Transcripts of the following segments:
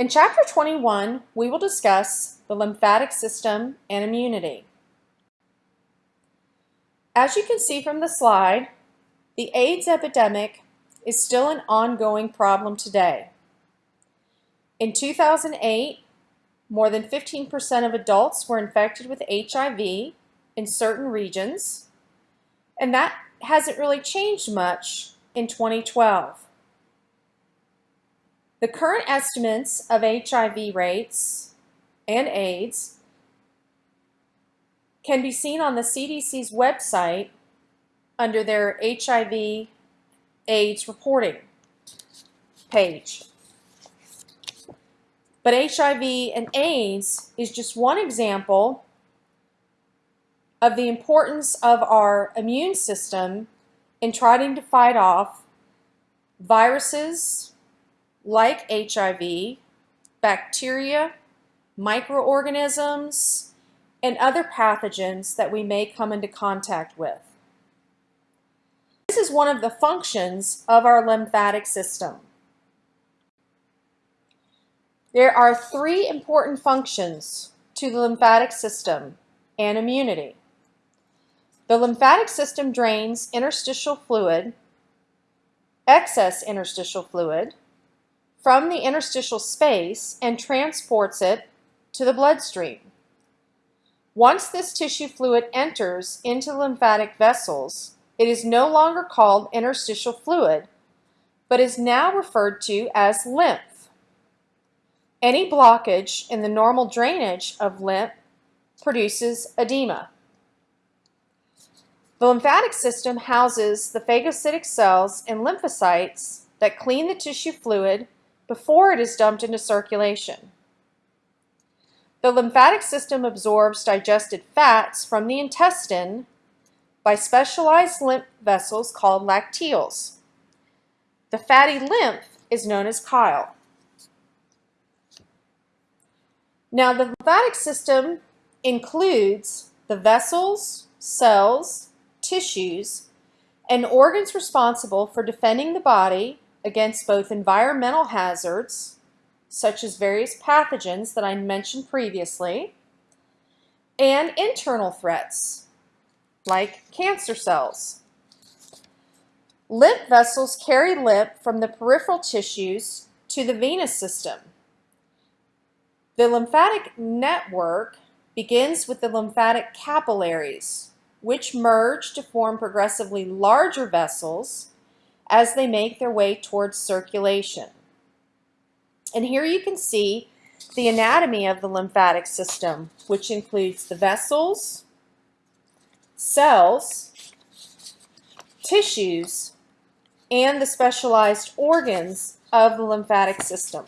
In Chapter 21, we will discuss the lymphatic system and immunity. As you can see from the slide, the AIDS epidemic is still an ongoing problem today. In 2008, more than 15% of adults were infected with HIV in certain regions, and that hasn't really changed much in 2012. The current estimates of HIV rates and AIDS can be seen on the CDC's website under their HIV AIDS reporting page. But HIV and AIDS is just one example of the importance of our immune system in trying to fight off viruses like HIV, bacteria, microorganisms, and other pathogens that we may come into contact with. This is one of the functions of our lymphatic system. There are three important functions to the lymphatic system and immunity. The lymphatic system drains interstitial fluid, excess interstitial fluid, from the interstitial space and transports it to the bloodstream. Once this tissue fluid enters into lymphatic vessels, it is no longer called interstitial fluid, but is now referred to as lymph. Any blockage in the normal drainage of lymph produces edema. The lymphatic system houses the phagocytic cells and lymphocytes that clean the tissue fluid before it is dumped into circulation. The lymphatic system absorbs digested fats from the intestine by specialized lymph vessels called lacteals. The fatty lymph is known as chyle. Now the lymphatic system includes the vessels, cells, tissues, and organs responsible for defending the body against both environmental hazards, such as various pathogens that I mentioned previously, and internal threats, like cancer cells. Lymph vessels carry lymph from the peripheral tissues to the venous system. The lymphatic network begins with the lymphatic capillaries, which merge to form progressively larger vessels as they make their way towards circulation. And here you can see the anatomy of the lymphatic system, which includes the vessels, cells, tissues, and the specialized organs of the lymphatic system.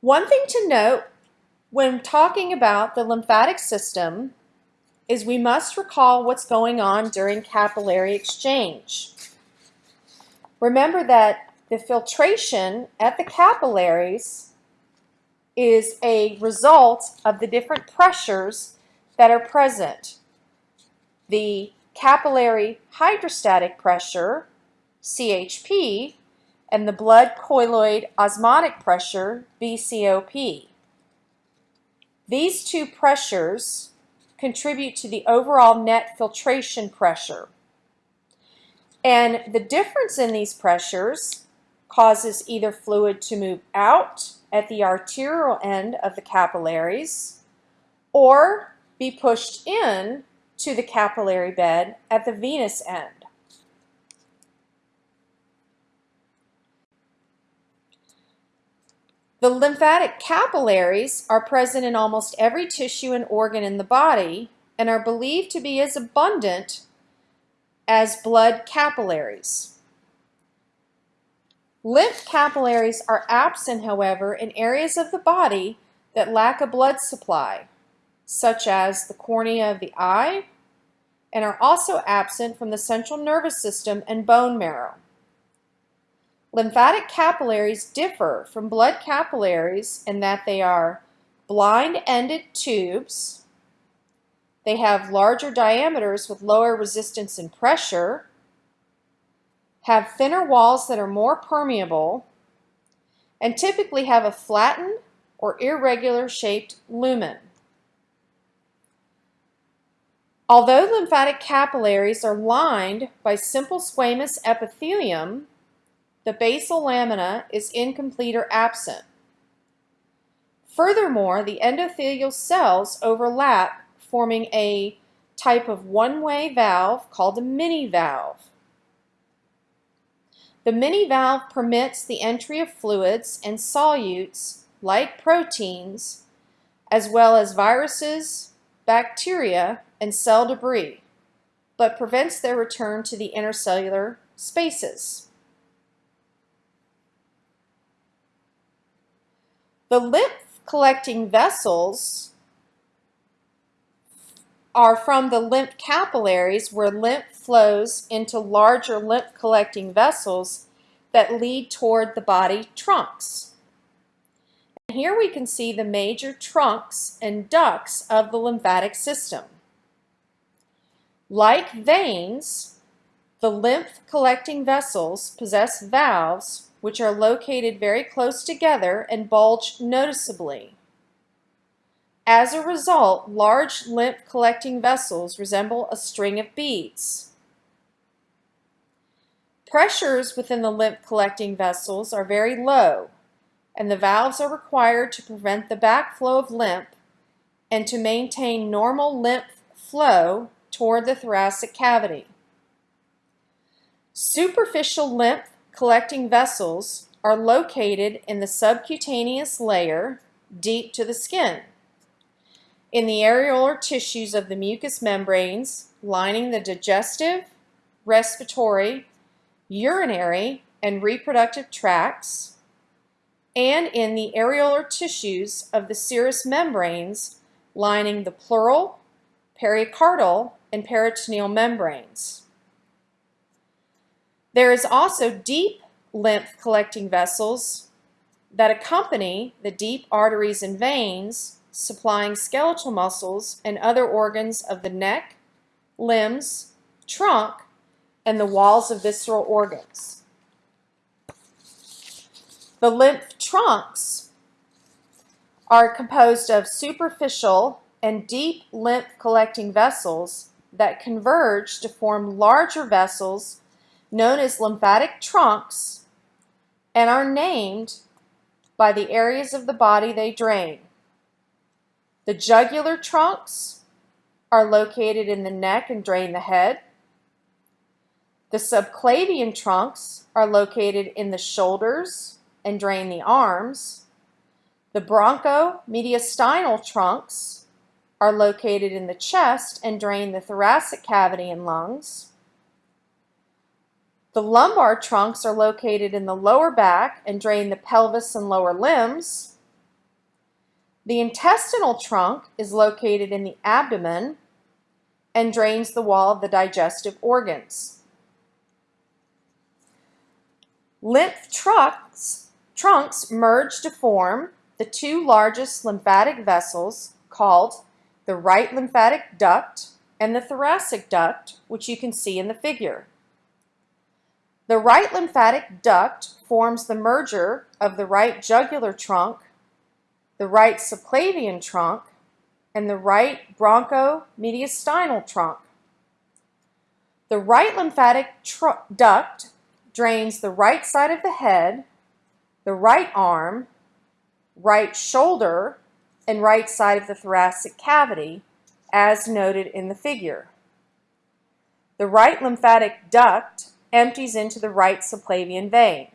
One thing to note when talking about the lymphatic system is we must recall what's going on during capillary exchange. Remember that the filtration at the capillaries is a result of the different pressures that are present. The capillary hydrostatic pressure, CHP, and the blood colloid osmotic pressure, BCOP. These two pressures contribute to the overall net filtration pressure. And the difference in these pressures causes either fluid to move out at the arterial end of the capillaries or be pushed in to the capillary bed at the venous end. The lymphatic capillaries are present in almost every tissue and organ in the body and are believed to be as abundant as blood capillaries. Lymph capillaries are absent, however, in areas of the body that lack a blood supply, such as the cornea of the eye, and are also absent from the central nervous system and bone marrow. Lymphatic capillaries differ from blood capillaries in that they are blind-ended tubes. They have larger diameters with lower resistance and pressure, have thinner walls that are more permeable, and typically have a flattened or irregular shaped lumen. Although lymphatic capillaries are lined by simple squamous epithelium, the basal lamina is incomplete or absent. Furthermore, the endothelial cells overlap, forming a type of one-way valve called a mini valve. The mini valve permits the entry of fluids and solutes, like proteins, as well as viruses, bacteria, and cell debris, but prevents their return to the intercellular spaces. The lymph collecting vessels are from the lymph capillaries where lymph flows into larger lymph collecting vessels that lead toward the body trunks. And here we can see the major trunks and ducts of the lymphatic system. Like veins, the lymph collecting vessels possess valves which are located very close together and bulge noticeably. As a result, large lymph collecting vessels resemble a string of beads. Pressures within the lymph collecting vessels are very low, and the valves are required to prevent the backflow of lymph and to maintain normal lymph flow toward the thoracic cavity. Superficial lymph collecting vessels are located in the subcutaneous layer deep to the skin. In the areolar tissues of the mucous membranes lining the digestive, respiratory, urinary, and reproductive tracts, and in the areolar tissues of the serous membranes lining the pleural, pericardial, and peritoneal membranes. There is also deep lymph collecting vessels that accompany the deep arteries and veins supplying skeletal muscles and other organs of the neck, limbs, trunk, and the walls of visceral organs. The lymph trunks are composed of superficial and deep lymph collecting vessels that converge to form larger vessels known as lymphatic trunks and are named by the areas of the body they drain. The jugular trunks are located in the neck and drain the head. The subclavian trunks are located in the shoulders and drain the arms. The bronchomediastinal trunks are located in the chest and drain the thoracic cavity and lungs. The lumbar trunks are located in the lower back and drain the pelvis and lower limbs. The intestinal trunk is located in the abdomen and drains the wall of the digestive organs. Lymph trunks, trunks merge to form the two largest lymphatic vessels called the right lymphatic duct, and the thoracic duct, which you can see in the figure. The right lymphatic duct forms the merger of the right jugular trunk, the right subclavian trunk, and the right bronchomediastinal trunk. The right lymphatic duct drains the right side of the head, the right arm, right shoulder, and right side of the thoracic cavity, as noted in the figure. The right lymphatic duct empties into the right subclavian vein.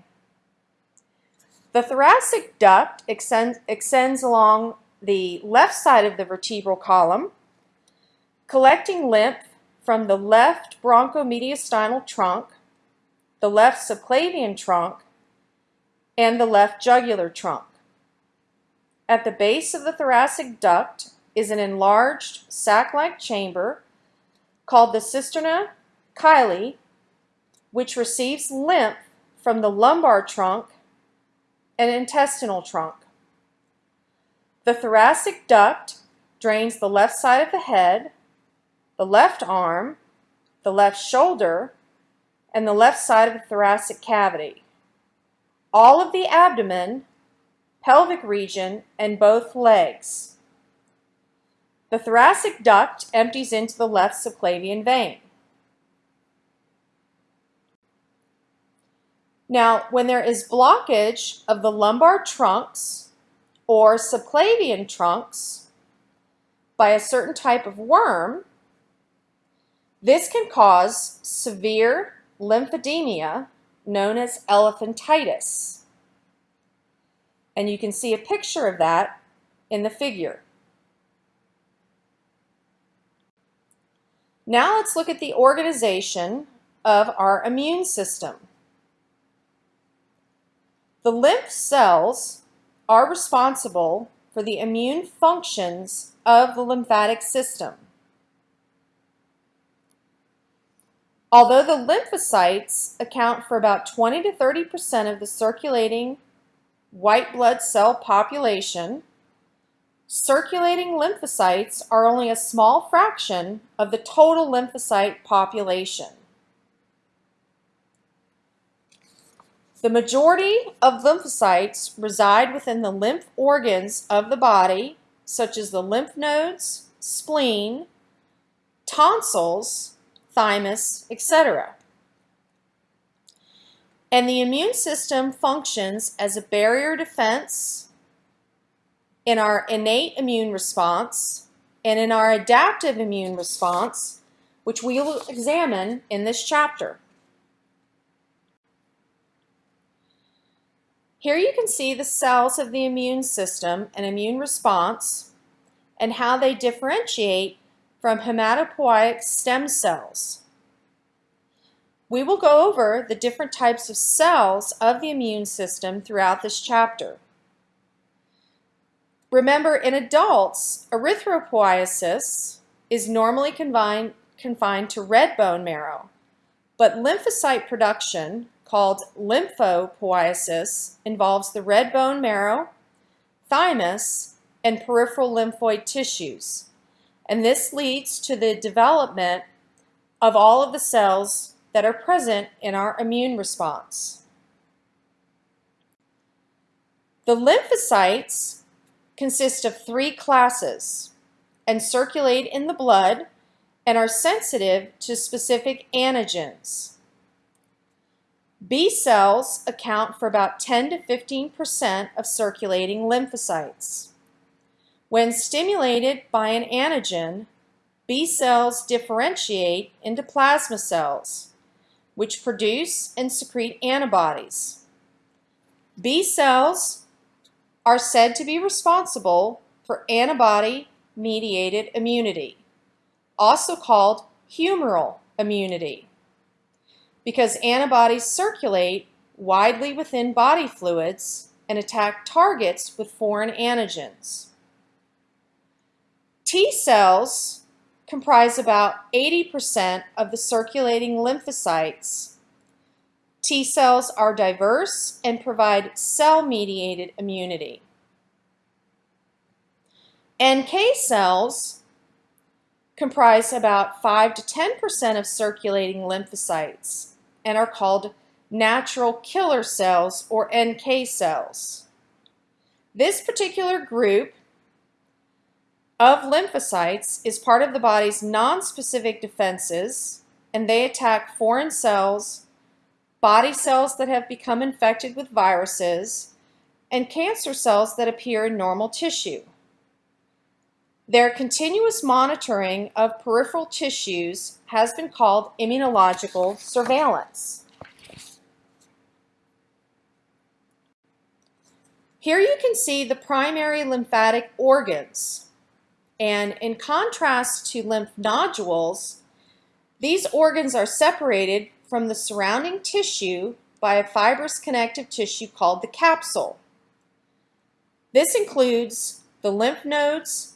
The thoracic duct extends, extends along the left side of the vertebral column, collecting lymph from the left bronchomediastinal trunk, the left subclavian trunk, and the left jugular trunk. At the base of the thoracic duct is an enlarged sac-like chamber called the cisterna chyli, which receives lymph from the lumbar trunk and intestinal trunk. The thoracic duct drains the left side of the head, the left arm, the left shoulder, and the left side of the thoracic cavity. All of the abdomen, pelvic region, and both legs. The thoracic duct empties into the left subclavian vein. Now, when there is blockage of the lumbar trunks or subclavian trunks by a certain type of worm, this can cause severe lymphedema known as elephantitis. And you can see a picture of that in the figure. Now let's look at the organization of our immune system. The lymph cells are responsible for the immune functions of the lymphatic system. Although the lymphocytes account for about 20 to 30% of the circulating white blood cell population, circulating lymphocytes are only a small fraction of the total lymphocyte population. The majority of lymphocytes reside within the lymph organs of the body, such as the lymph nodes, spleen, tonsils, thymus, etc. And the immune system functions as a barrier defense in our innate immune response and in our adaptive immune response, which we will examine in this chapter. Here you can see the cells of the immune system and immune response and how they differentiate from hematopoietic stem cells. We will go over the different types of cells of the immune system throughout this chapter. Remember, in adults, erythropoiesis is normally confined, confined to red bone marrow, but lymphocyte production called lymphopoiesis involves the red bone marrow, thymus, and peripheral lymphoid tissues. And this leads to the development of all of the cells that are present in our immune response. The lymphocytes consist of three classes and circulate in the blood and are sensitive to specific antigens. B cells account for about 10 to 15% of circulating lymphocytes. When stimulated by an antigen, B cells differentiate into plasma cells, which produce and secrete antibodies. B cells are said to be responsible for antibody-mediated immunity, also called humoral immunity because antibodies circulate widely within body fluids and attack targets with foreign antigens. T cells comprise about 80% of the circulating lymphocytes. T cells are diverse and provide cell-mediated immunity. NK cells comprise about 5 to 10% of circulating lymphocytes and are called natural killer cells or NK cells. This particular group of lymphocytes is part of the body's nonspecific defenses and they attack foreign cells, body cells that have become infected with viruses, and cancer cells that appear in normal tissue. Their continuous monitoring of peripheral tissues has been called immunological surveillance. Here you can see the primary lymphatic organs. And in contrast to lymph nodules, these organs are separated from the surrounding tissue by a fibrous connective tissue called the capsule. This includes the lymph nodes,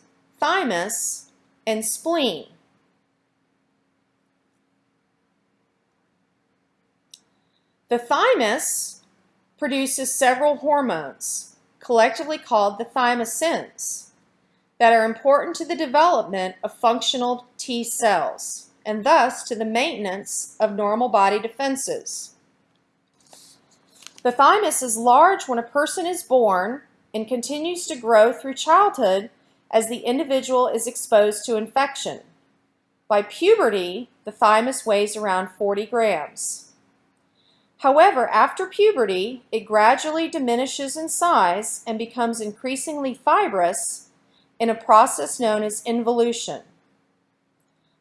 thymus, and spleen. The thymus produces several hormones, collectively called the thymosins. that are important to the development of functional T cells and thus to the maintenance of normal body defenses. The thymus is large when a person is born and continues to grow through childhood as the individual is exposed to infection. By puberty, the thymus weighs around 40 grams. However, after puberty, it gradually diminishes in size and becomes increasingly fibrous in a process known as involution.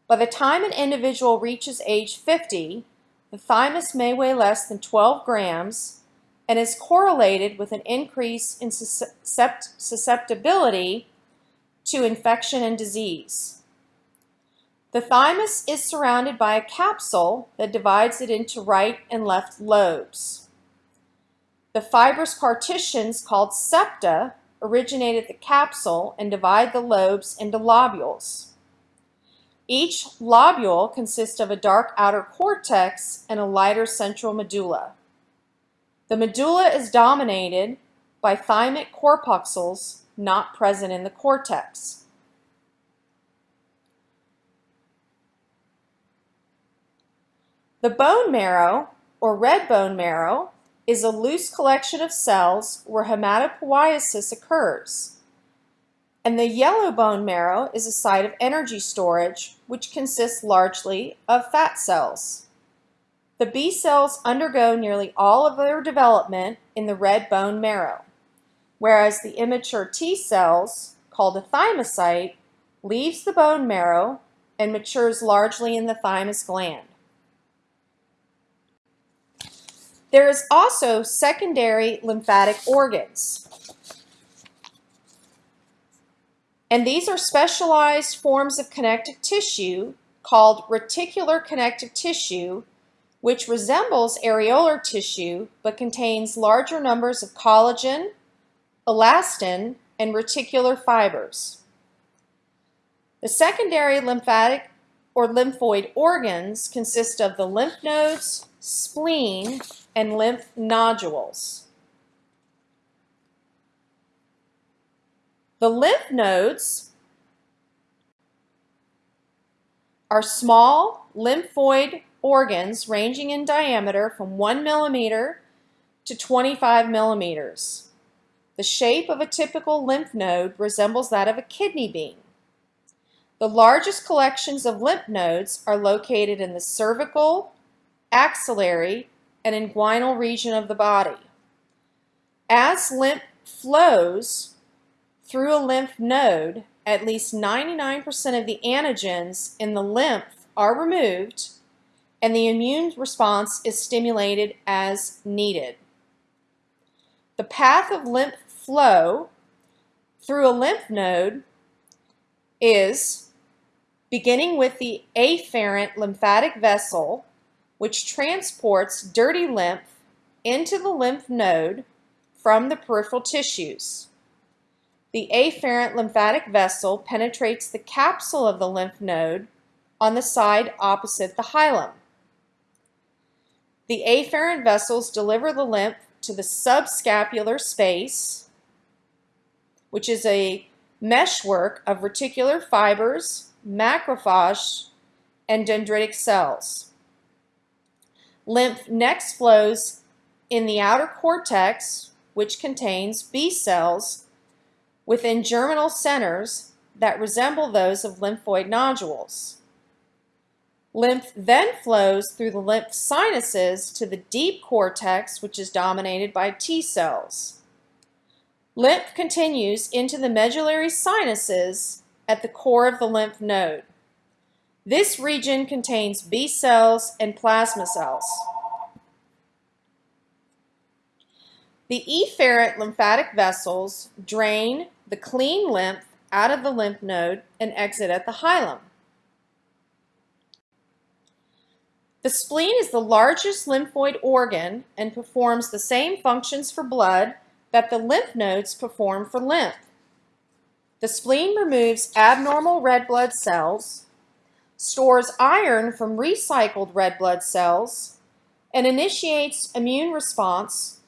By the time an individual reaches age 50, the thymus may weigh less than 12 grams and is correlated with an increase in susceptibility to infection and disease. The thymus is surrounded by a capsule that divides it into right and left lobes. The fibrous partitions called septa originate at the capsule and divide the lobes into lobules. Each lobule consists of a dark outer cortex and a lighter central medulla. The medulla is dominated by thymic corpuscles not present in the cortex. The bone marrow, or red bone marrow, is a loose collection of cells where hematopoiesis occurs. And the yellow bone marrow is a site of energy storage, which consists largely of fat cells. The B cells undergo nearly all of their development in the red bone marrow, whereas the immature T cells, called a thymocyte, leaves the bone marrow and matures largely in the thymus gland. There is also secondary lymphatic organs. And these are specialized forms of connective tissue called reticular connective tissue, which resembles areolar tissue but contains larger numbers of collagen, elastin, and reticular fibers. The secondary lymphatic or lymphoid organs consist of the lymph nodes, spleen, and lymph nodules. The lymph nodes are small lymphoid organs ranging in diameter from 1 millimeter to 25 millimeters. The shape of a typical lymph node resembles that of a kidney bean. The largest collections of lymph nodes are located in the cervical, axillary, and inguinal region of the body. As lymph flows through a lymph node, at least 99% of the antigens in the lymph are removed and the immune response is stimulated as needed. The path of lymph flow through a lymph node is beginning with the afferent lymphatic vessel which transports dirty lymph into the lymph node from the peripheral tissues. The afferent lymphatic vessel penetrates the capsule of the lymph node on the side opposite the hilum. The afferent vessels deliver the lymph to the subscapular space, which is a meshwork of reticular fibers, macrophage, and dendritic cells. Lymph next flows in the outer cortex, which contains B cells within germinal centers that resemble those of lymphoid nodules. Lymph then flows through the lymph sinuses to the deep cortex, which is dominated by T cells. Lymph continues into the medullary sinuses at the core of the lymph node. This region contains B cells and plasma cells. The efferent lymphatic vessels drain the clean lymph out of the lymph node and exit at the hilum. The spleen is the largest lymphoid organ and performs the same functions for blood that the lymph nodes perform for lymph. The spleen removes abnormal red blood cells, stores iron from recycled red blood cells, and initiates immune response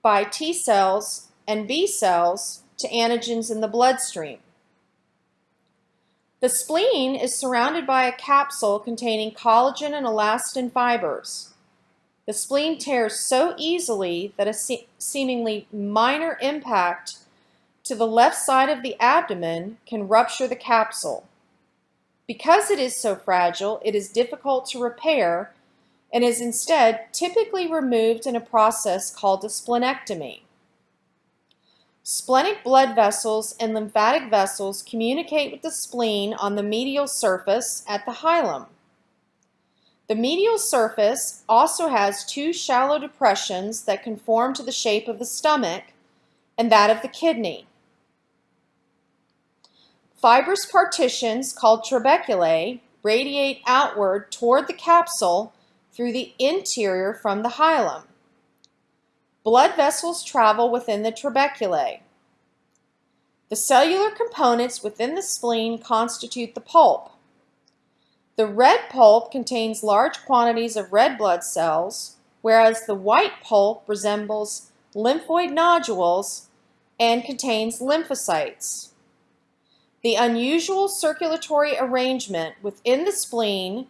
by T cells and B cells to antigens in the bloodstream. The spleen is surrounded by a capsule containing collagen and elastin fibers. The spleen tears so easily that a se seemingly minor impact to the left side of the abdomen can rupture the capsule. Because it is so fragile, it is difficult to repair and is instead typically removed in a process called a splenectomy. Splenic blood vessels and lymphatic vessels communicate with the spleen on the medial surface at the hilum. The medial surface also has two shallow depressions that conform to the shape of the stomach and that of the kidney. Fibrous partitions called trabeculae radiate outward toward the capsule through the interior from the hilum. Blood vessels travel within the trabeculae. The cellular components within the spleen constitute the pulp. The red pulp contains large quantities of red blood cells, whereas the white pulp resembles lymphoid nodules and contains lymphocytes. The unusual circulatory arrangement within the spleen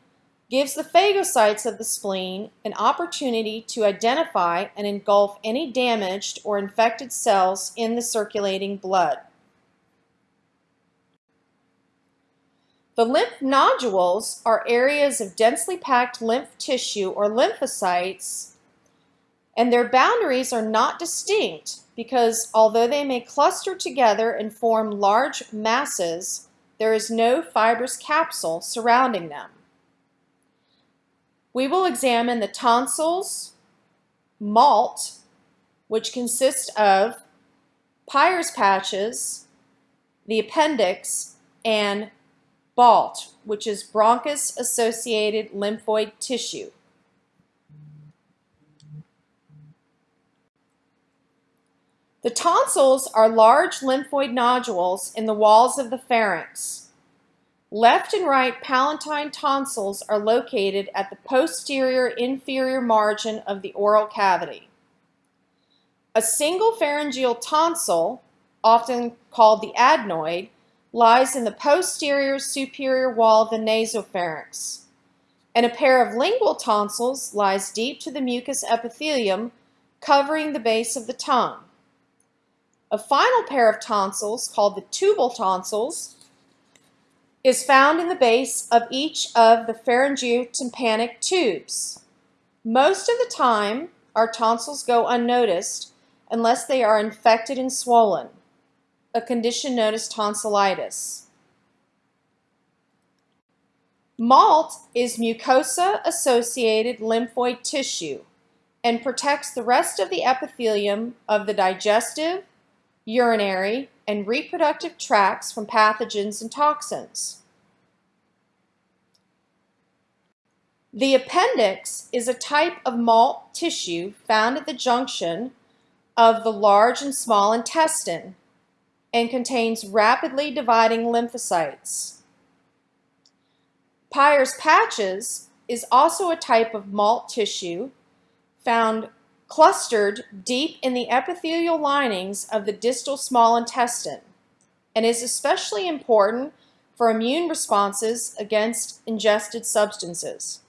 gives the phagocytes of the spleen an opportunity to identify and engulf any damaged or infected cells in the circulating blood. The lymph nodules are areas of densely packed lymph tissue or lymphocytes, and their boundaries are not distinct because although they may cluster together and form large masses, there is no fibrous capsule surrounding them. We will examine the tonsils, MALT, which consists of Peyer's patches, the appendix, and BALT, which is bronchus-associated lymphoid tissue. The tonsils are large lymphoid nodules in the walls of the pharynx. Left and right palatine tonsils are located at the posterior inferior margin of the oral cavity. A single pharyngeal tonsil, often called the adenoid, lies in the posterior superior wall of the nasopharynx, and a pair of lingual tonsils lies deep to the mucous epithelium covering the base of the tongue. A final pair of tonsils, called the tubal tonsils, is found in the base of each of the pharyngeal tympanic tubes. Most of the time, our tonsils go unnoticed unless they are infected and swollen, a condition known as tonsillitis. MALT is mucosa-associated lymphoid tissue and protects the rest of the epithelium of the digestive, urinary, and reproductive tracts from pathogens and toxins. The appendix is a type of MALT tissue found at the junction of the large and small intestine and contains rapidly dividing lymphocytes. Peyer's patches is also a type of MALT tissue found clustered deep in the epithelial linings of the distal small intestine and is especially important for immune responses against ingested substances.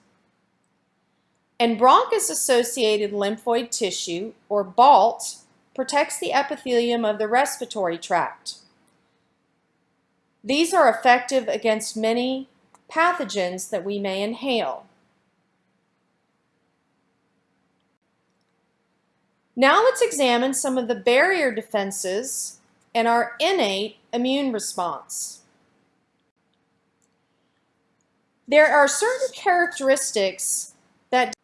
And bronchus-associated lymphoid tissue, or BALT, protects the epithelium of the respiratory tract. These are effective against many pathogens that we may inhale. Now let's examine some of the barrier defenses and our innate immune response. There are certain characteristics that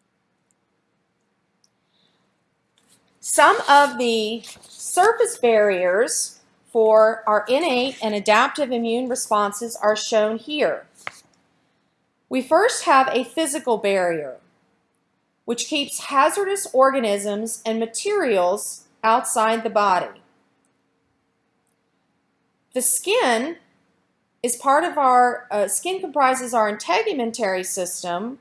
some of the surface barriers for our innate and adaptive immune responses are shown here. We first have a physical barrier which keeps hazardous organisms and materials outside the body. The skin is part of our, uh, skin comprises our integumentary system,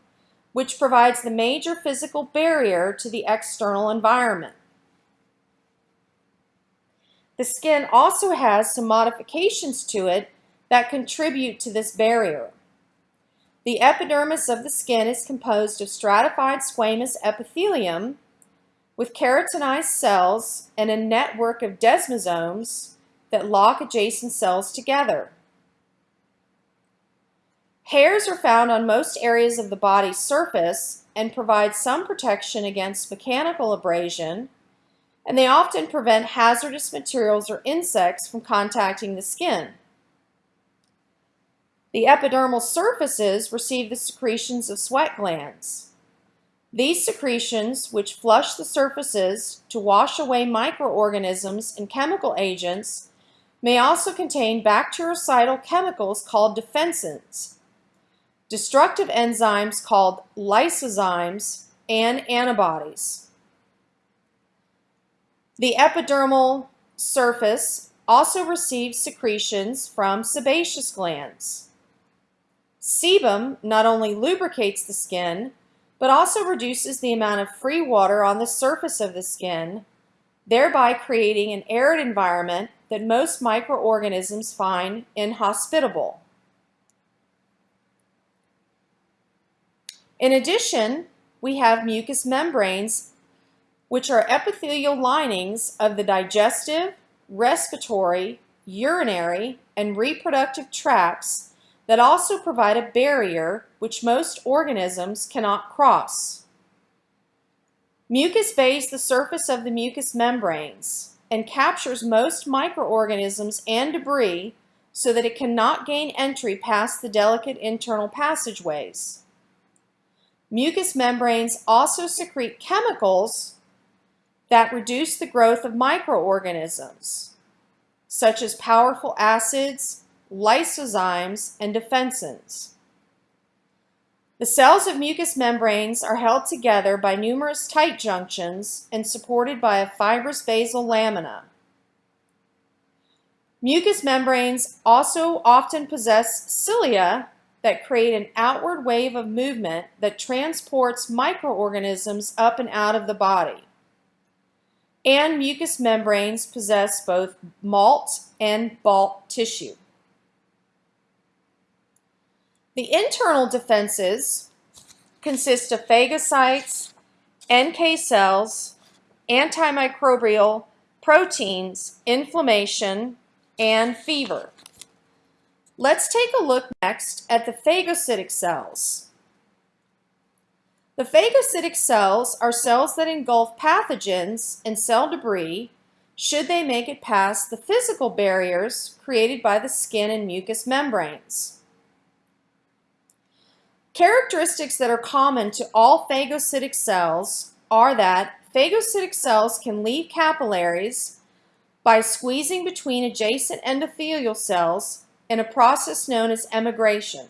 which provides the major physical barrier to the external environment. The skin also has some modifications to it that contribute to this barrier. The epidermis of the skin is composed of stratified squamous epithelium with keratinized cells and a network of desmosomes that lock adjacent cells together. Hairs are found on most areas of the body's surface and provide some protection against mechanical abrasion, and they often prevent hazardous materials or insects from contacting the skin. The epidermal surfaces receive the secretions of sweat glands. These secretions, which flush the surfaces to wash away microorganisms and chemical agents, may also contain bactericidal chemicals called defensins, destructive enzymes called lysozymes, and antibodies. The epidermal surface also receives secretions from sebaceous glands. Sebum not only lubricates the skin, but also reduces the amount of free water on the surface of the skin, thereby creating an arid environment that most microorganisms find inhospitable. In addition, we have mucous membranes, which are epithelial linings of the digestive, respiratory, urinary, and reproductive tracts that also provide a barrier which most organisms cannot cross. Mucus bathes the surface of the mucous membranes and captures most microorganisms and debris so that it cannot gain entry past the delicate internal passageways. Mucous membranes also secrete chemicals that reduce the growth of microorganisms, such as powerful acids, lysozymes, and defensins. The cells of mucous membranes are held together by numerous tight junctions and supported by a fibrous basal lamina. Mucous membranes also often possess cilia that create an outward wave of movement that transports microorganisms up and out of the body. And mucous membranes possess both malt and balt tissue. The internal defenses consist of phagocytes, NK cells, antimicrobial, proteins, inflammation, and fever. Let's take a look next at the phagocytic cells. The phagocytic cells are cells that engulf pathogens and cell debris should they make it past the physical barriers created by the skin and mucous membranes. Characteristics that are common to all phagocytic cells are that phagocytic cells can leave capillaries by squeezing between adjacent endothelial cells in a process known as emigration.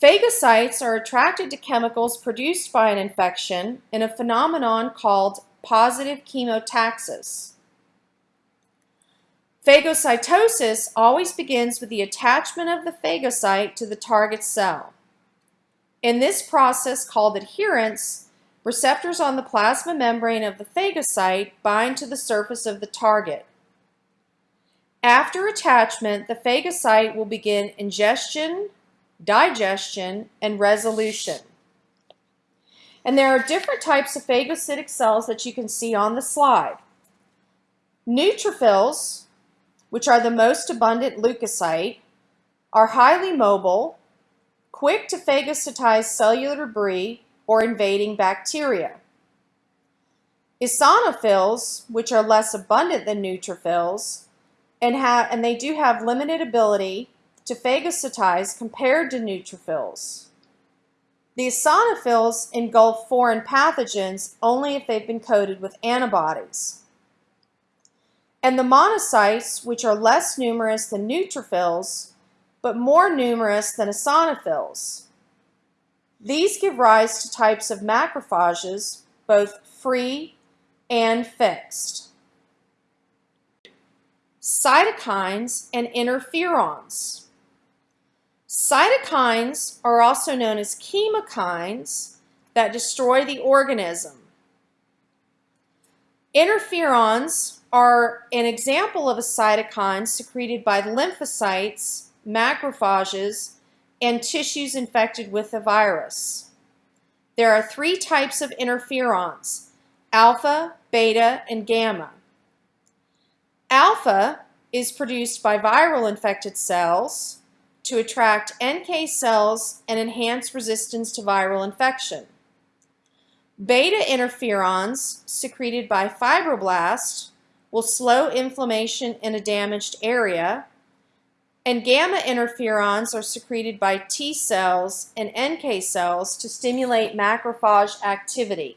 Phagocytes are attracted to chemicals produced by an infection in a phenomenon called positive chemotaxis. Phagocytosis always begins with the attachment of the phagocyte to the target cell. In this process called adherence, receptors on the plasma membrane of the phagocyte bind to the surface of the target. After attachment, the phagocyte will begin ingestion, digestion, and resolution. And there are different types of phagocytic cells that you can see on the slide. Neutrophils, which are the most abundant leukocyte, are highly mobile, quick to phagocytize cellular debris or invading bacteria. Eosinophils, which are less abundant than neutrophils, and, have, and they do have limited ability to phagocytize compared to neutrophils. The eosinophils engulf foreign pathogens only if they've been coated with antibodies and the monocytes, which are less numerous than neutrophils, but more numerous than eosinophils. These give rise to types of macrophages, both free and fixed. Cytokines and interferons. Cytokines are also known as chemokines that destroy the organism. Interferons are an example of a cytokine secreted by lymphocytes, macrophages, and tissues infected with the virus. There are three types of interferons, alpha, beta, and gamma. Alpha is produced by viral infected cells to attract NK cells and enhance resistance to viral infection. Beta interferons secreted by fibroblasts will slow inflammation in a damaged area, and gamma interferons are secreted by T cells and NK cells to stimulate macrophage activity.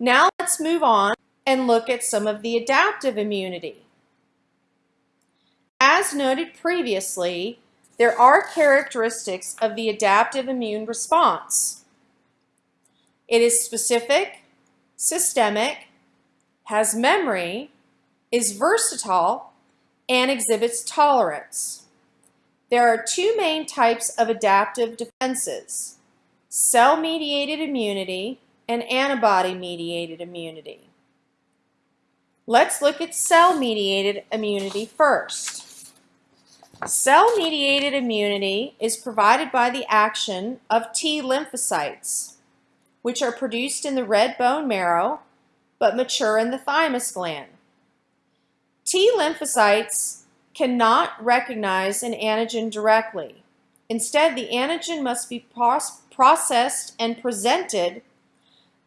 Now let's move on and look at some of the adaptive immunity. As noted previously, there are characteristics of the adaptive immune response. It is specific, systemic, has memory, is versatile, and exhibits tolerance. There are two main types of adaptive defenses, cell-mediated immunity and antibody-mediated immunity. Let's look at cell-mediated immunity first. Cell-mediated immunity is provided by the action of T lymphocytes, which are produced in the red bone marrow but mature in the thymus gland. T lymphocytes cannot recognize an antigen directly. Instead, the antigen must be processed and presented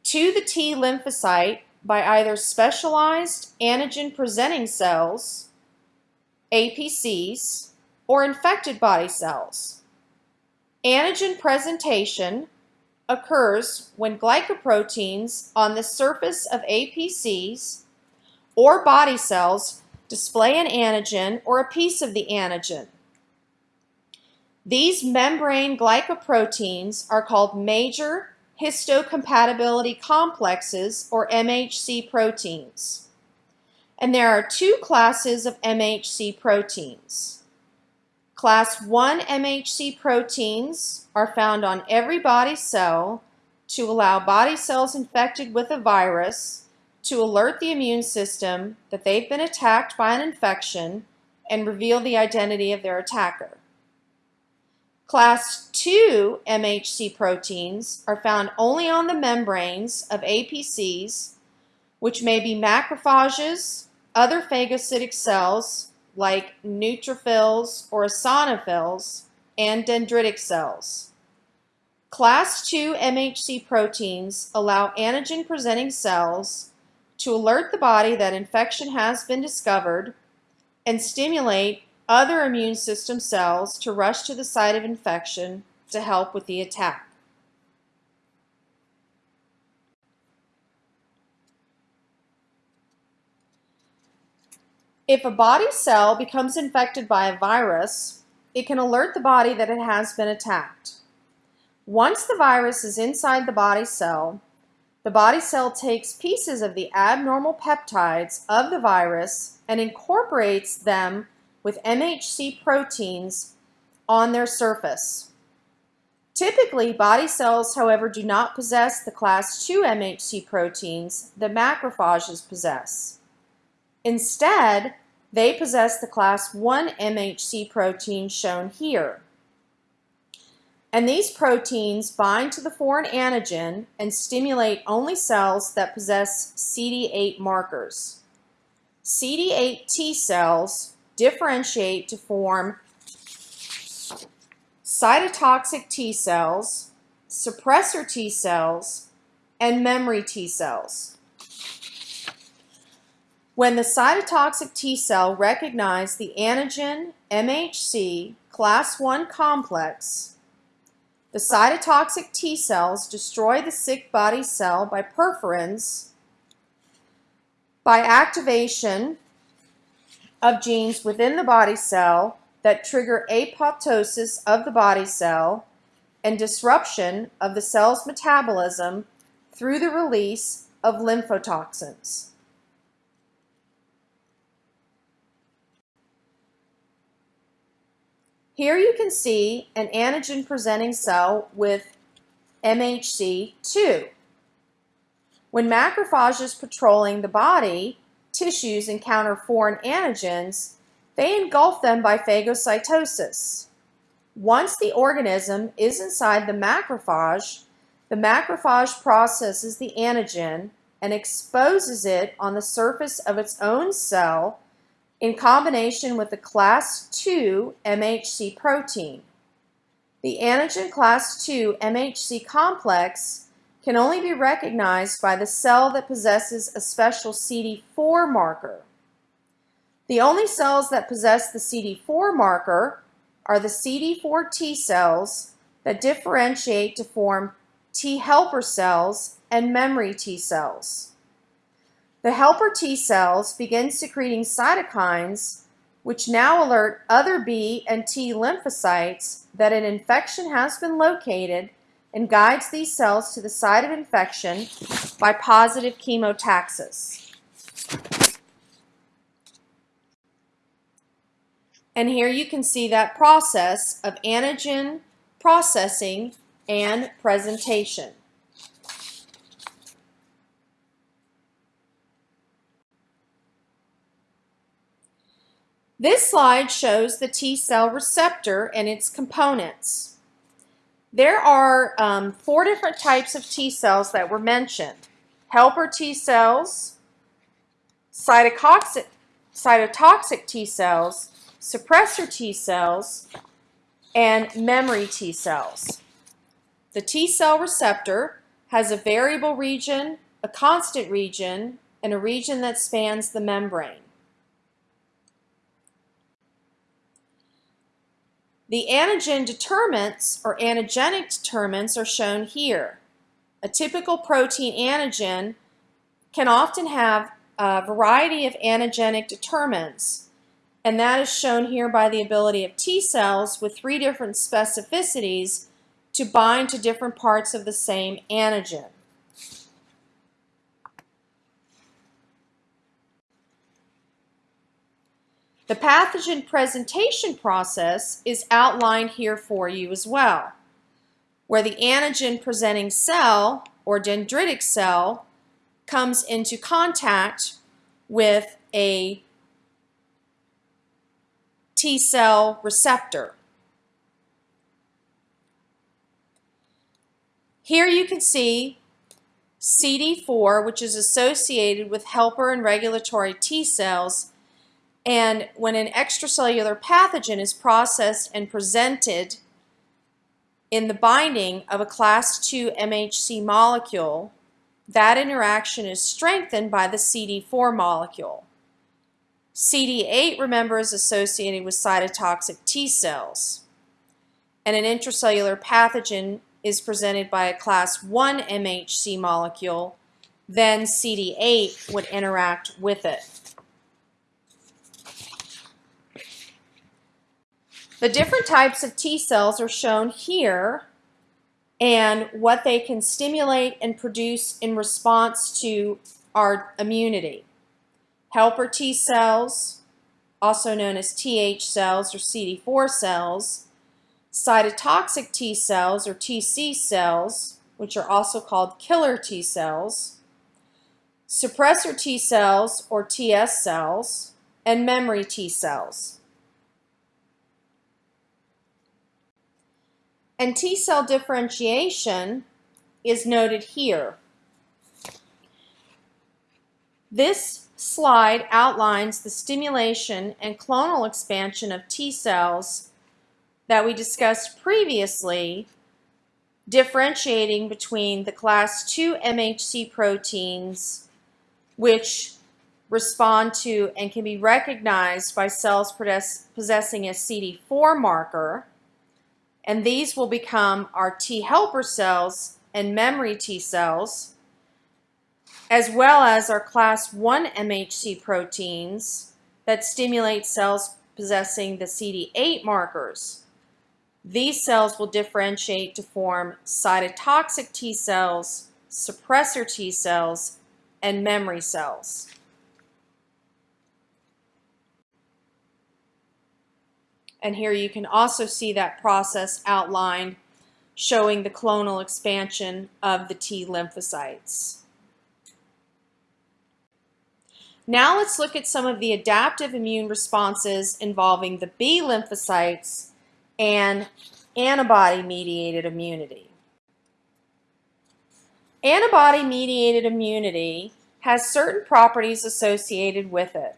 to the T lymphocyte by either specialized antigen-presenting cells, APCs, or infected body cells. Antigen presentation occurs when glycoproteins on the surface of APCs or body cells display an antigen or a piece of the antigen. These membrane glycoproteins are called major histocompatibility complexes or MHC proteins. And there are two classes of MHC proteins. Class 1 MHC proteins are found on every body cell to allow body cells infected with a virus to alert the immune system that they've been attacked by an infection and reveal the identity of their attacker. Class 2 MHC proteins are found only on the membranes of APCs, which may be macrophages, other phagocytic cells, like neutrophils or eosinophils, and dendritic cells. Class II MHC proteins allow antigen-presenting cells to alert the body that infection has been discovered and stimulate other immune system cells to rush to the site of infection to help with the attack. If a body cell becomes infected by a virus, it can alert the body that it has been attacked. Once the virus is inside the body cell, the body cell takes pieces of the abnormal peptides of the virus and incorporates them with MHC proteins on their surface. Typically, body cells, however, do not possess the class II MHC proteins that macrophages possess. Instead, they possess the class 1 MHC protein shown here. And these proteins bind to the foreign antigen and stimulate only cells that possess CD8 markers. CD8 T cells differentiate to form cytotoxic T cells, suppressor T cells, and memory T cells. When the cytotoxic T cell recognized the antigen MHC class 1 complex, the cytotoxic T cells destroy the sick body cell by perforins by activation of genes within the body cell that trigger apoptosis of the body cell and disruption of the cell's metabolism through the release of lymphotoxins. Here you can see an antigen presenting cell with MHC2. When macrophages patrolling the body tissues encounter foreign antigens, they engulf them by phagocytosis. Once the organism is inside the macrophage, the macrophage processes the antigen and exposes it on the surface of its own cell in combination with the class II MHC protein. The antigen class II MHC complex can only be recognized by the cell that possesses a special CD4 marker. The only cells that possess the CD4 marker are the CD4 T cells that differentiate to form T helper cells and memory T cells. The helper T cells begin secreting cytokines which now alert other B and T lymphocytes that an infection has been located and guides these cells to the site of infection by positive chemotaxis. And here you can see that process of antigen processing and presentation. This slide shows the T cell receptor and its components. There are um, four different types of T cells that were mentioned. Helper T cells, cytotoxic, cytotoxic T cells, suppressor T cells, and memory T cells. The T cell receptor has a variable region, a constant region, and a region that spans the membrane. The antigen determinants or antigenic determinants are shown here. A typical protein antigen can often have a variety of antigenic determinants, and that is shown here by the ability of T cells with three different specificities to bind to different parts of the same antigen. The pathogen presentation process is outlined here for you as well, where the antigen presenting cell or dendritic cell comes into contact with a T cell receptor. Here you can see CD4, which is associated with helper and regulatory T cells, and when an extracellular pathogen is processed and presented in the binding of a class II MHC molecule, that interaction is strengthened by the CD4 molecule. CD8, remember, is associated with cytotoxic T cells. And an intracellular pathogen is presented by a class 1 MHC molecule, then CD8 would interact with it. The different types of T cells are shown here and what they can stimulate and produce in response to our immunity. Helper T cells, also known as TH cells or CD4 cells, cytotoxic T cells or TC cells, which are also called killer T cells, suppressor T cells or TS cells, and memory T cells. And T cell differentiation is noted here. This slide outlines the stimulation and clonal expansion of T cells that we discussed previously, differentiating between the class II MHC proteins, which respond to and can be recognized by cells possessing a CD4 marker, and these will become our T helper cells and memory T cells, as well as our class 1 MHC proteins that stimulate cells possessing the CD8 markers. These cells will differentiate to form cytotoxic T cells, suppressor T cells, and memory cells. And here you can also see that process outlined showing the clonal expansion of the T lymphocytes. Now let's look at some of the adaptive immune responses involving the B lymphocytes and antibody-mediated immunity. Antibody-mediated immunity has certain properties associated with it.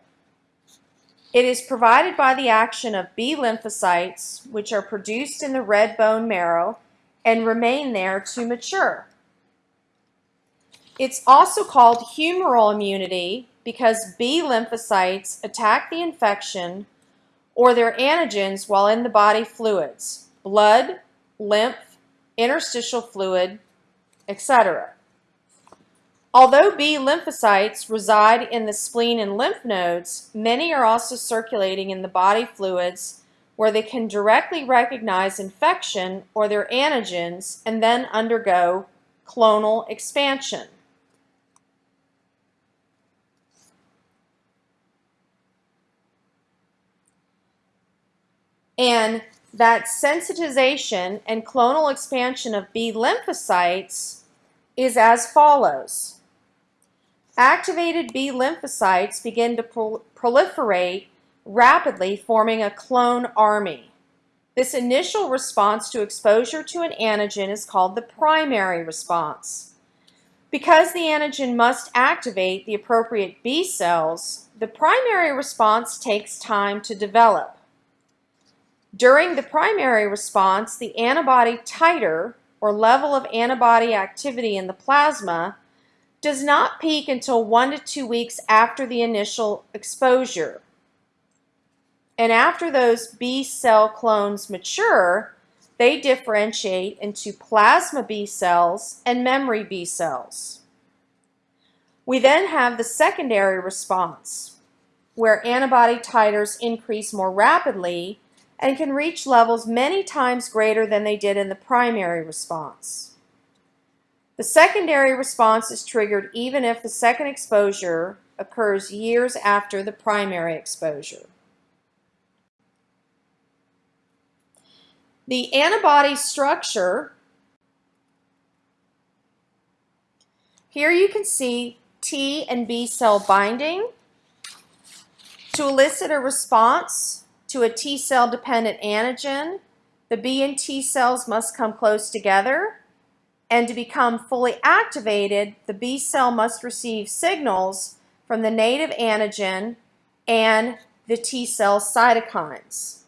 It is provided by the action of B lymphocytes, which are produced in the red bone marrow and remain there to mature. It's also called humoral immunity because B lymphocytes attack the infection or their antigens while in the body fluids, blood, lymph, interstitial fluid, etc. Although B lymphocytes reside in the spleen and lymph nodes, many are also circulating in the body fluids where they can directly recognize infection or their antigens and then undergo clonal expansion. And that sensitization and clonal expansion of B lymphocytes is as follows. Activated B lymphocytes begin to pro proliferate rapidly, forming a clone army. This initial response to exposure to an antigen is called the primary response. Because the antigen must activate the appropriate B cells, the primary response takes time to develop. During the primary response, the antibody titer, or level of antibody activity in the plasma, does not peak until one to two weeks after the initial exposure. And after those B cell clones mature, they differentiate into plasma B cells and memory B cells. We then have the secondary response, where antibody titers increase more rapidly and can reach levels many times greater than they did in the primary response. The secondary response is triggered even if the second exposure occurs years after the primary exposure. The antibody structure, here you can see T and B cell binding to elicit a response to a T cell dependent antigen, the B and T cells must come close together. And to become fully activated, the B cell must receive signals from the native antigen and the T cell cytokines.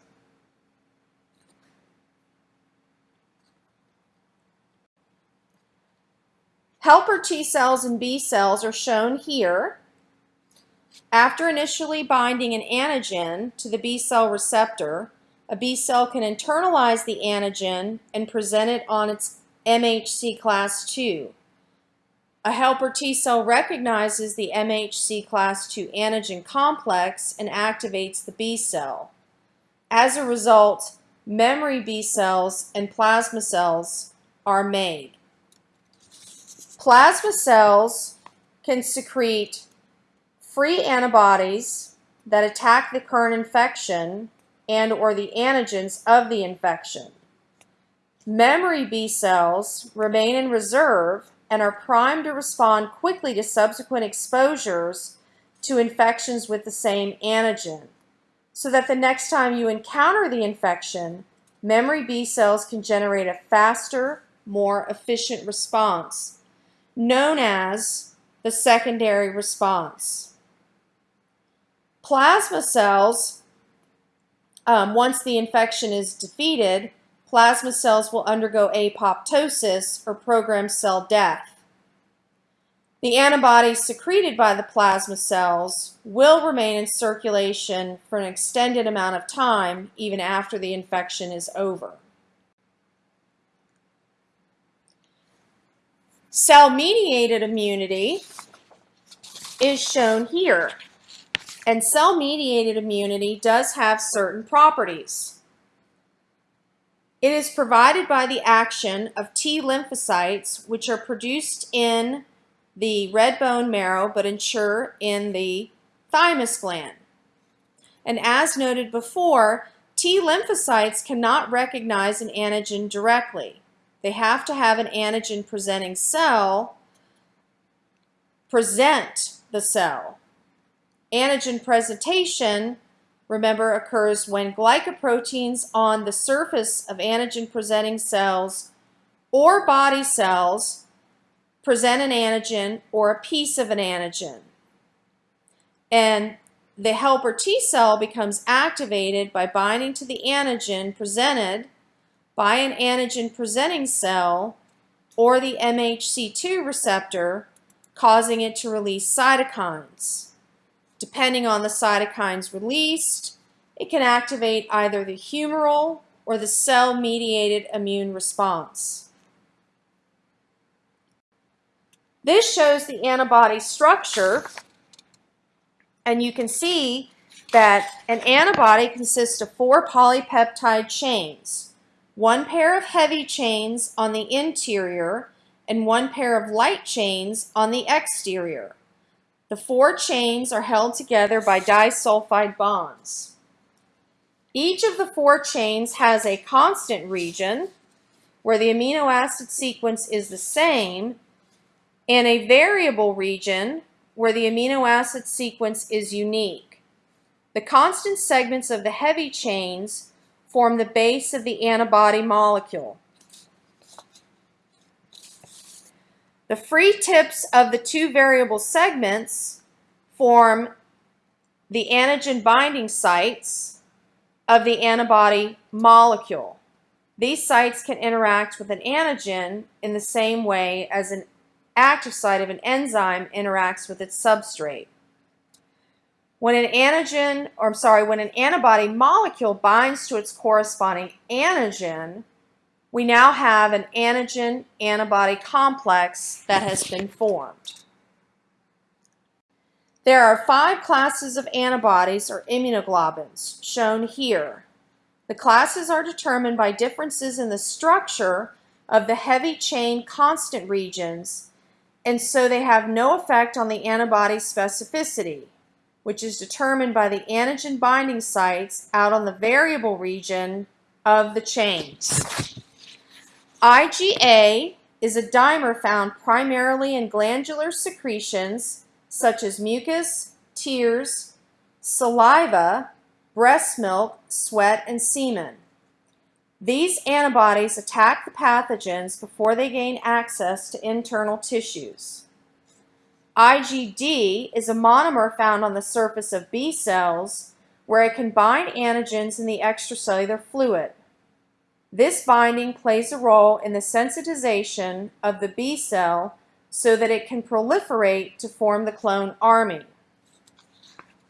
Helper T cells and B cells are shown here. After initially binding an antigen to the B cell receptor, a B cell can internalize the antigen and present it on its MHC class II. A helper T cell recognizes the MHC class II antigen complex and activates the B cell. As a result, memory B cells and plasma cells are made. Plasma cells can secrete free antibodies that attack the current infection and or the antigens of the infection. Memory B cells remain in reserve and are primed to respond quickly to subsequent exposures to infections with the same antigen, so that the next time you encounter the infection, memory B cells can generate a faster, more efficient response, known as the secondary response. Plasma cells, um, once the infection is defeated, plasma cells will undergo apoptosis or programmed cell death. The antibodies secreted by the plasma cells will remain in circulation for an extended amount of time even after the infection is over. Cell-mediated immunity is shown here. And cell-mediated immunity does have certain properties. It is provided by the action of T lymphocytes, which are produced in the red bone marrow but ensure in the thymus gland. And as noted before, T lymphocytes cannot recognize an antigen directly. They have to have an antigen presenting cell present the cell. Antigen presentation, remember, occurs when glycoproteins on the surface of antigen presenting cells or body cells present an antigen or a piece of an antigen. And the helper T cell becomes activated by binding to the antigen presented by an antigen presenting cell or the MHC2 receptor, causing it to release cytokines. Depending on the cytokines released, it can activate either the humoral or the cell-mediated immune response. This shows the antibody structure, and you can see that an antibody consists of four polypeptide chains one pair of heavy chains on the interior and one pair of light chains on the exterior. The four chains are held together by disulfide bonds. Each of the four chains has a constant region where the amino acid sequence is the same and a variable region where the amino acid sequence is unique. The constant segments of the heavy chains form the base of the antibody molecule. The free tips of the two variable segments form the antigen binding sites of the antibody molecule. These sites can interact with an antigen in the same way as an active site of an enzyme interacts with its substrate. When an antigen, or I'm sorry, when an antibody molecule binds to its corresponding antigen, we now have an antigen-antibody complex that has been formed. There are five classes of antibodies or immunoglobulins shown here. The classes are determined by differences in the structure of the heavy chain constant regions, and so they have no effect on the antibody specificity which is determined by the antigen binding sites out on the variable region of the chains. IgA is a dimer found primarily in glandular secretions such as mucus, tears, saliva, breast milk, sweat, and semen. These antibodies attack the pathogens before they gain access to internal tissues. IgD is a monomer found on the surface of B cells where it can bind antigens in the extracellular fluid. This binding plays a role in the sensitization of the B cell so that it can proliferate to form the clone army.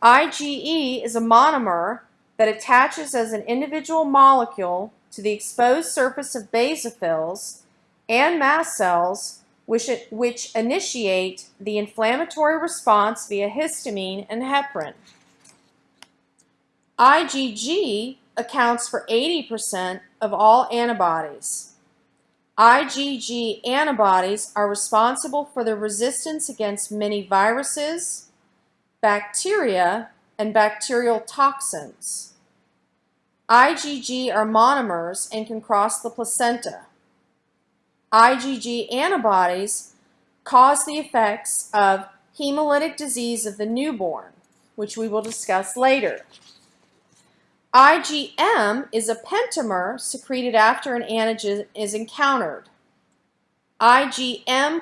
IgE is a monomer that attaches as an individual molecule to the exposed surface of basophils and mast cells which, which initiate the inflammatory response via histamine and heparin. IgG accounts for 80% of all antibodies. IgG antibodies are responsible for the resistance against many viruses, bacteria, and bacterial toxins. IgG are monomers and can cross the placenta. IgG antibodies cause the effects of hemolytic disease of the newborn, which we will discuss later. IgM is a pentamer secreted after an antigen is encountered. IgM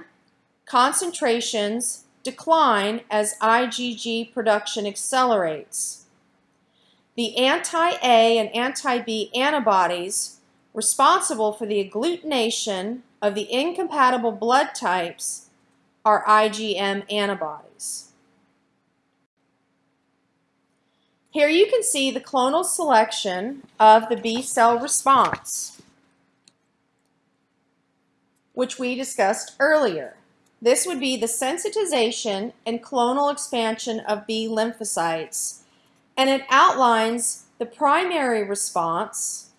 concentrations decline as IgG production accelerates. The anti-A and anti-B antibodies responsible for the agglutination of the incompatible blood types are IgM antibodies. Here you can see the clonal selection of the B cell response, which we discussed earlier. This would be the sensitization and clonal expansion of B lymphocytes, and it outlines the primary response,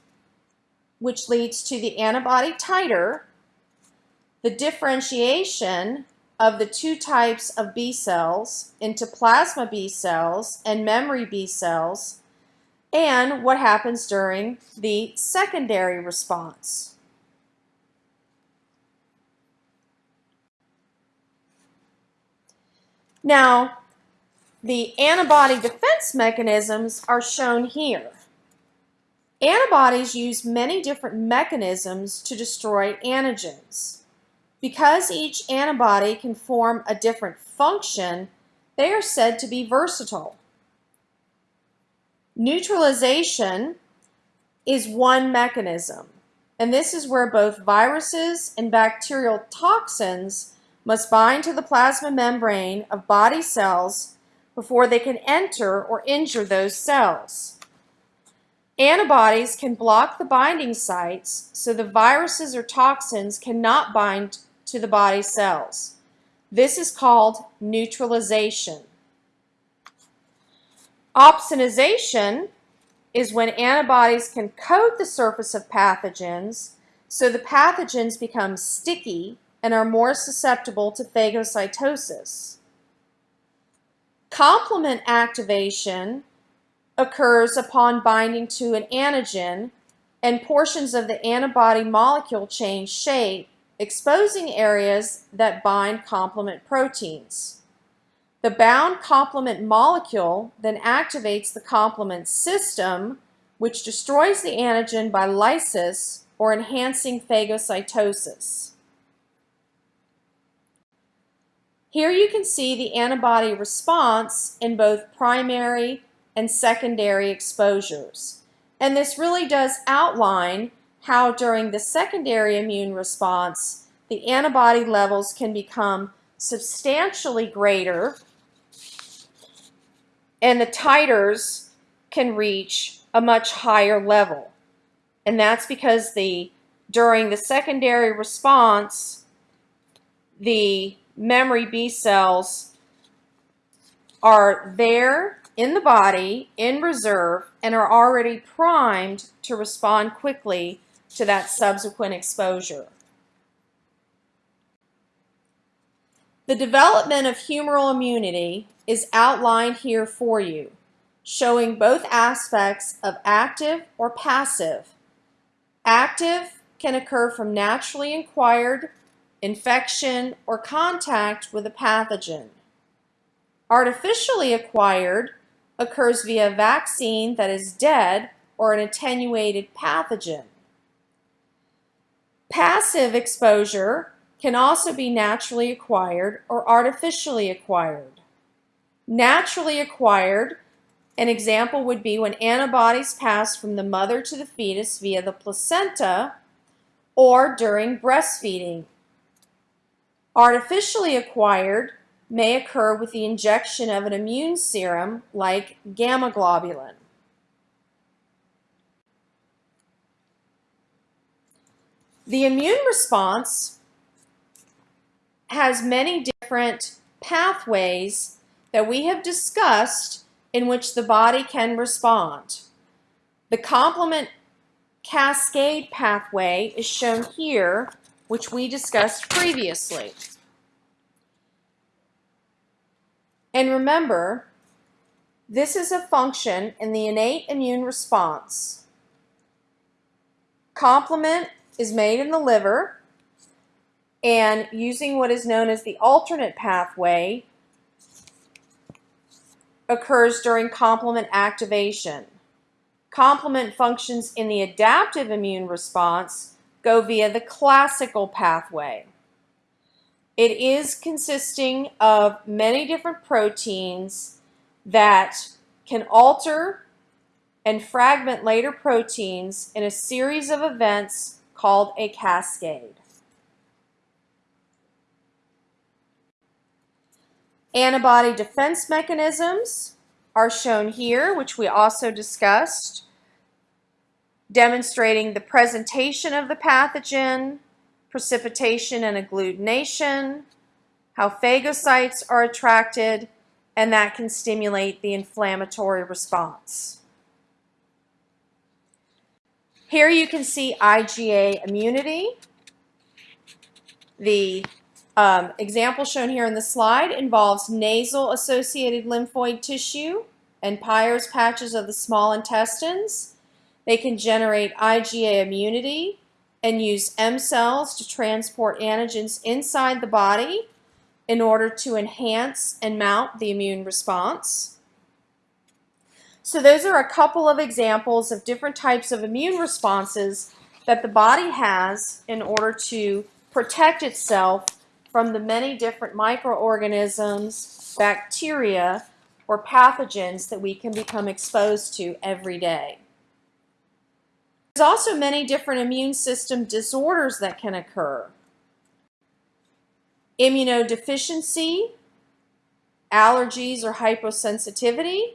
which leads to the antibody titer, the differentiation of the two types of B cells into plasma B cells and memory B cells and what happens during the secondary response. Now, the antibody defense mechanisms are shown here. Antibodies use many different mechanisms to destroy antigens. Because each antibody can form a different function, they are said to be versatile. Neutralization is one mechanism, and this is where both viruses and bacterial toxins must bind to the plasma membrane of body cells before they can enter or injure those cells. Antibodies can block the binding sites so the viruses or toxins cannot bind to the body cells. This is called neutralization. Opsonization is when antibodies can coat the surface of pathogens so the pathogens become sticky and are more susceptible to phagocytosis. Complement activation occurs upon binding to an antigen and portions of the antibody molecule change shape, exposing areas that bind complement proteins. The bound complement molecule then activates the complement system, which destroys the antigen by lysis or enhancing phagocytosis. Here you can see the antibody response in both primary and secondary exposures. And this really does outline how during the secondary immune response, the antibody levels can become substantially greater and the titers can reach a much higher level. And that's because the during the secondary response, the memory B cells are there in the body in reserve and are already primed to respond quickly to that subsequent exposure. The development of humoral immunity is outlined here for you, showing both aspects of active or passive. Active can occur from naturally acquired infection, or contact with a pathogen. Artificially acquired occurs via a vaccine that is dead or an attenuated pathogen. Passive exposure can also be naturally acquired or artificially acquired. Naturally acquired, an example would be when antibodies pass from the mother to the fetus via the placenta or during breastfeeding Artificially acquired may occur with the injection of an immune serum like gamma globulin. The immune response has many different pathways that we have discussed in which the body can respond. The complement cascade pathway is shown here which we discussed previously. And remember, this is a function in the innate immune response. Complement is made in the liver, and using what is known as the alternate pathway occurs during complement activation. Complement functions in the adaptive immune response go via the classical pathway. It is consisting of many different proteins that can alter and fragment later proteins in a series of events called a cascade. Antibody defense mechanisms are shown here, which we also discussed demonstrating the presentation of the pathogen, precipitation and agglutination, how phagocytes are attracted, and that can stimulate the inflammatory response. Here you can see IgA immunity. The um, example shown here in the slide involves nasal associated lymphoid tissue and Peyer's patches of the small intestines they can generate IgA immunity and use M cells to transport antigens inside the body in order to enhance and mount the immune response. So those are a couple of examples of different types of immune responses that the body has in order to protect itself from the many different microorganisms, bacteria, or pathogens that we can become exposed to every day. There's also many different immune system disorders that can occur. Immunodeficiency, allergies or hypersensitivity,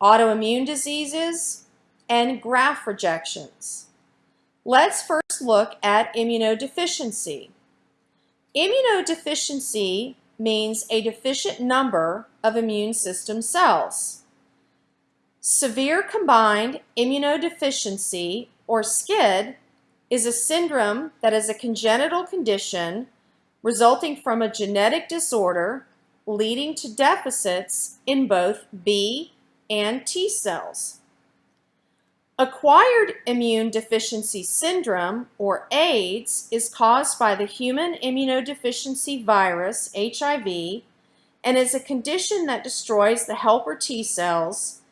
autoimmune diseases, and graft rejections. Let's first look at immunodeficiency. Immunodeficiency means a deficient number of immune system cells. Severe combined immunodeficiency, or SCID, is a syndrome that is a congenital condition resulting from a genetic disorder leading to deficits in both B and T cells. Acquired immune deficiency syndrome, or AIDS, is caused by the human immunodeficiency virus, HIV, and is a condition that destroys the helper T cells,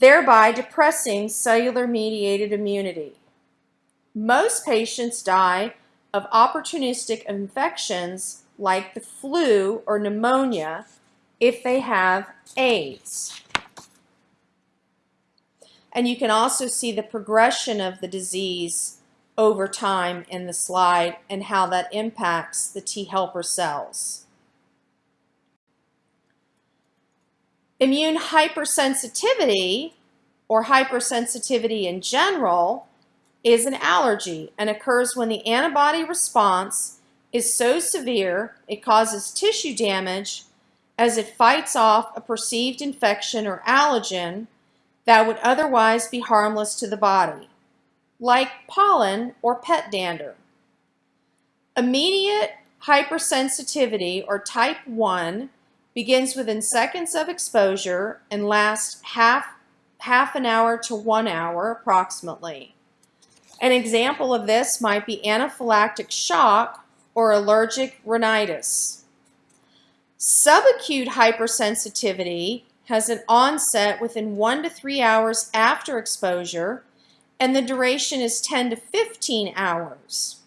thereby depressing cellular mediated immunity. Most patients die of opportunistic infections like the flu or pneumonia if they have AIDS. And you can also see the progression of the disease over time in the slide and how that impacts the T helper cells. Immune hypersensitivity or hypersensitivity in general is an allergy and occurs when the antibody response is so severe it causes tissue damage as it fights off a perceived infection or allergen that would otherwise be harmless to the body, like pollen or pet dander. Immediate hypersensitivity, or type 1, begins within seconds of exposure and lasts half, half an hour to one hour approximately. An example of this might be anaphylactic shock or allergic rhinitis. Subacute hypersensitivity has an onset within one to three hours after exposure, and the duration is 10 to 15 hours.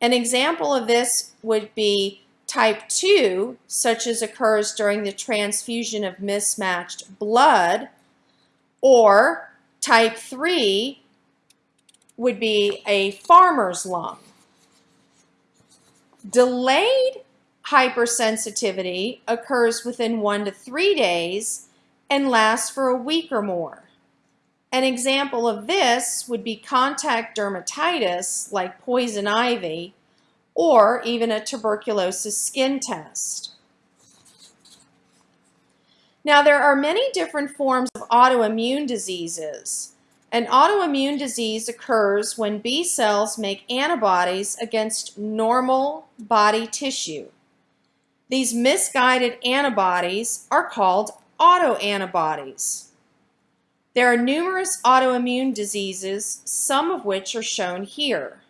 An example of this would be type 2, such as occurs during the transfusion of mismatched blood, or type 3 would be a farmer's lung. Delayed hypersensitivity occurs within one to three days and lasts for a week or more. An example of this would be contact dermatitis like poison ivy or even a tuberculosis skin test. Now there are many different forms of autoimmune diseases. An autoimmune disease occurs when B cells make antibodies against normal body tissue. These misguided antibodies are called autoantibodies. There are numerous autoimmune diseases, some of which are shown here.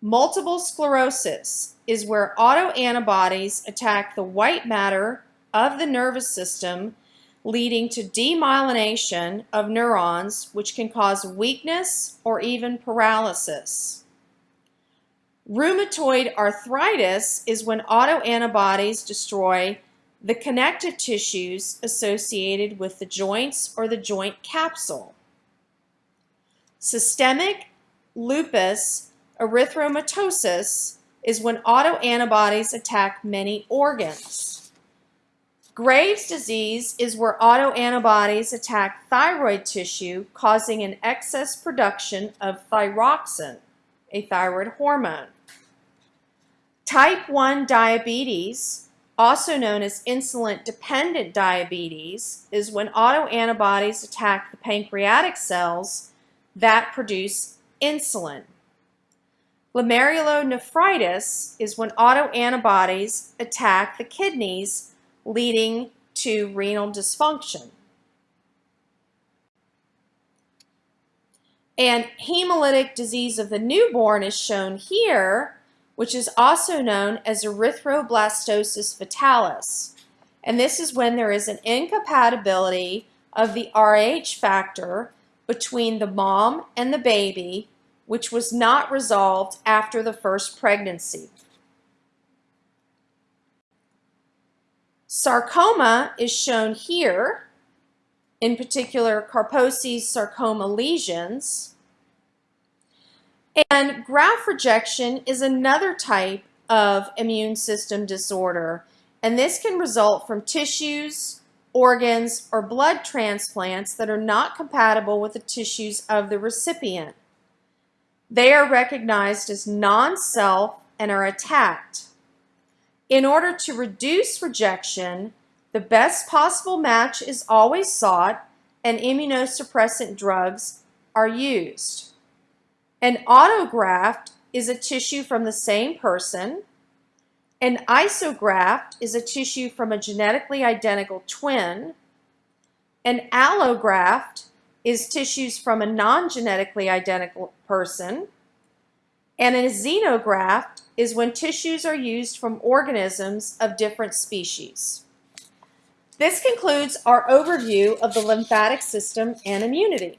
Multiple sclerosis is where autoantibodies attack the white matter of the nervous system, leading to demyelination of neurons, which can cause weakness or even paralysis. Rheumatoid arthritis is when autoantibodies destroy the connective tissues associated with the joints or the joint capsule. Systemic lupus erythematosus is when autoantibodies attack many organs. Graves' disease is where autoantibodies attack thyroid tissue, causing an excess production of thyroxine, a thyroid hormone. Type 1 diabetes, also known as insulin-dependent diabetes, is when autoantibodies attack the pancreatic cells that produce insulin. Glomerulonephritis is when autoantibodies attack the kidneys, leading to renal dysfunction. And hemolytic disease of the newborn is shown here, which is also known as erythroblastosis fetalis. And this is when there is an incompatibility of the Rh factor between the mom and the baby, which was not resolved after the first pregnancy. Sarcoma is shown here, in particular Kaposi's sarcoma lesions. And graft rejection is another type of immune system disorder, and this can result from tissues, organs, or blood transplants that are not compatible with the tissues of the recipient. They are recognized as non-self and are attacked. In order to reduce rejection, the best possible match is always sought and immunosuppressant drugs are used. An autograft is a tissue from the same person. An isograft is a tissue from a genetically identical twin. An allograft is tissues from a non-genetically identical person. And a xenograft is when tissues are used from organisms of different species. This concludes our overview of the lymphatic system and immunity.